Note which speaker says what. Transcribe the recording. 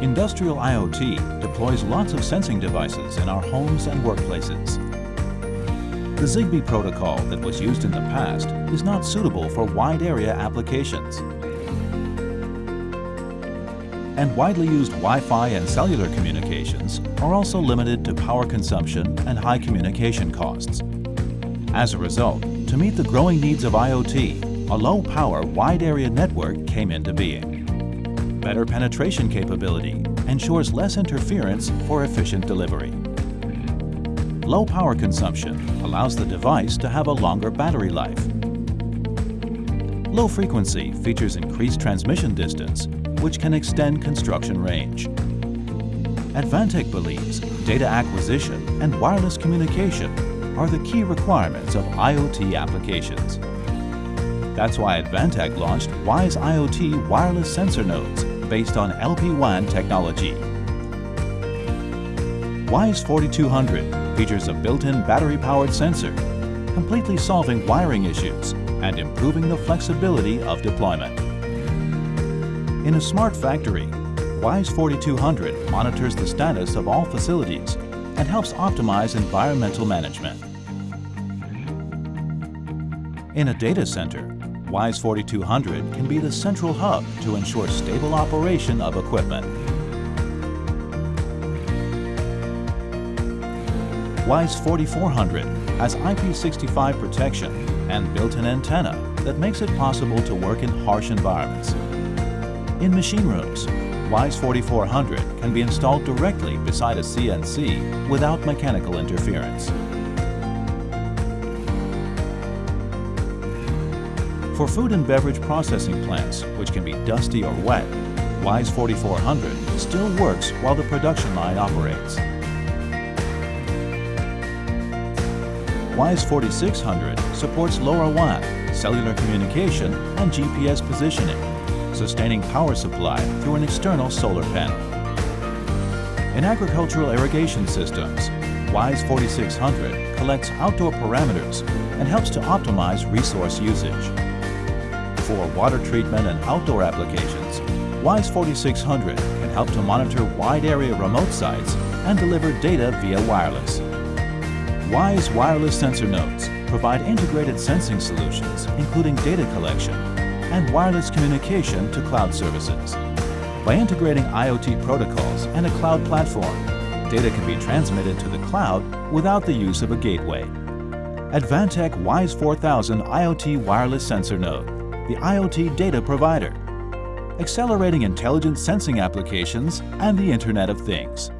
Speaker 1: Industrial IoT deploys lots of sensing devices in our homes and workplaces. The ZigBee protocol that was used in the past is not suitable for wide area applications. And widely used Wi-Fi and cellular communications are also limited to power consumption and high communication costs. As a result, to meet the growing needs of IoT, a low-power wide-area network came into being. Better penetration capability ensures less interference for efficient delivery. Low power consumption allows the device to have a longer battery life. Low frequency features increased transmission distance, which can extend construction range. Advantech believes data acquisition and wireless communication are the key requirements of IoT applications. That's why Advantech launched WISE IoT wireless sensor nodes based on LPWAN technology. WISE 4200 features a built-in battery-powered sensor, completely solving wiring issues and improving the flexibility of deployment. In a smart factory, WISE 4200 monitors the status of all facilities and helps optimize environmental management. In a data center, WISE 4200 can be the central hub to ensure stable operation of equipment. WISE 4400 has IP65 protection and built-in antenna that makes it possible to work in harsh environments. In machine rooms, WISE 4400 can be installed directly beside a CNC without mechanical interference. For food and beverage processing plants, which can be dusty or wet, WISE 4400 still works while the production line operates. WISE 4600 supports LoRaWAN, cellular communication, and GPS positioning, sustaining power supply through an external solar panel. In agricultural irrigation systems, WISE 4600 collects outdoor parameters and helps to optimize resource usage. For water treatment and outdoor applications, WISE 4600 can help to monitor wide area remote sites and deliver data via wireless. WISE wireless sensor nodes provide integrated sensing solutions, including data collection and wireless communication to cloud services. By integrating IoT protocols and a cloud platform, data can be transmitted to the cloud without the use of a gateway. Advantech WISE 4000 IoT wireless sensor node, the IoT data provider, accelerating intelligent sensing applications and the Internet of Things.